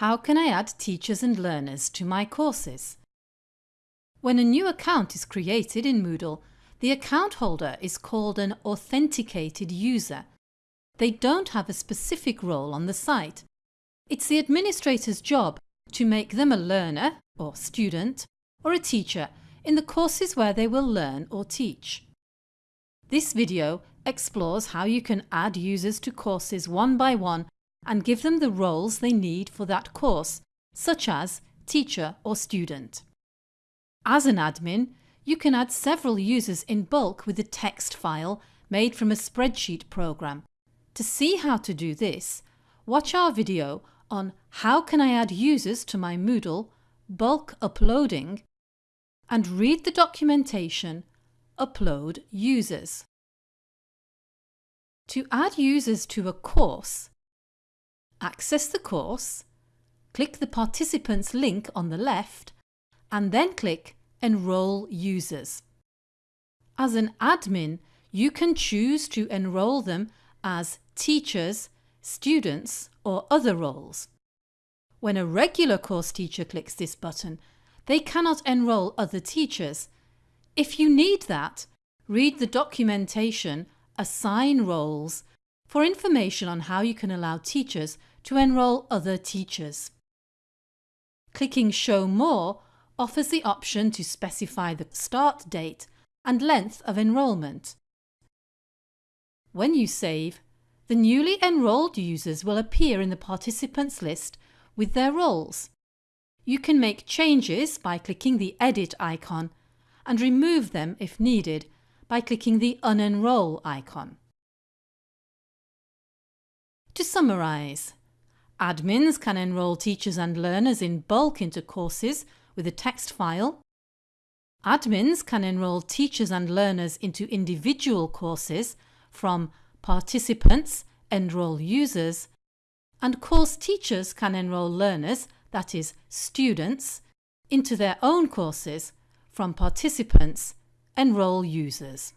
How can I add teachers and learners to my courses? When a new account is created in Moodle, the account holder is called an authenticated user. They don't have a specific role on the site. It's the administrator's job to make them a learner or student or a teacher in the courses where they will learn or teach. This video explores how you can add users to courses one by one and give them the roles they need for that course, such as teacher or student. As an admin, you can add several users in bulk with a text file made from a spreadsheet program. To see how to do this, watch our video on How can I add users to my Moodle, bulk uploading and read the documentation Upload users. To add users to a course, access the course, click the participants link on the left and then click Enrol users. As an admin, you can choose to enrol them as teachers, students or other roles. When a regular course teacher clicks this button, they cannot enrol other teachers. If you need that, read the documentation Assign Roles for information on how you can allow teachers to enrol other teachers. Clicking Show More offers the option to specify the start date and length of enrolment. When you save, the newly enrolled users will appear in the participants list with their roles. You can make changes by clicking the Edit icon and remove them if needed by clicking the Unenroll icon. To summarise, admins can enrol teachers and learners in bulk into courses with a text file. Admins can enrol teachers and learners into individual courses from participants, enrol users, and course teachers can enrol learners, that is, students, into their own courses from participants, enrol users.